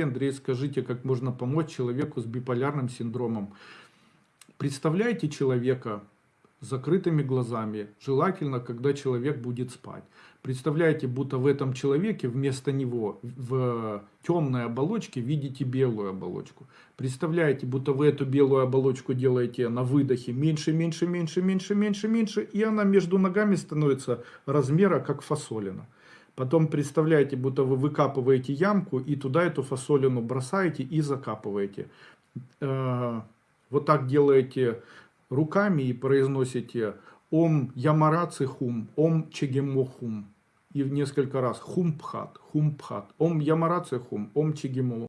Андрей, скажите, как можно помочь человеку с биполярным синдромом? Представляете человека с закрытыми глазами, желательно, когда человек будет спать. Представляете, будто в этом человеке вместо него в темной оболочке видите белую оболочку. Представляете, будто вы эту белую оболочку делаете на выдохе меньше, меньше, меньше, меньше, меньше, меньше, и она между ногами становится размера как фасолина. Потом представляете, будто вы выкапываете ямку и туда эту фасолину бросаете и закапываете. Э, Вот так делаете руками и произносите Ом Ямараци Хум, Ом Чегемо Хум. И в несколько раз Хум Пхат, Хум Пхат, Ом Ямараци Хум, Ом Чегемо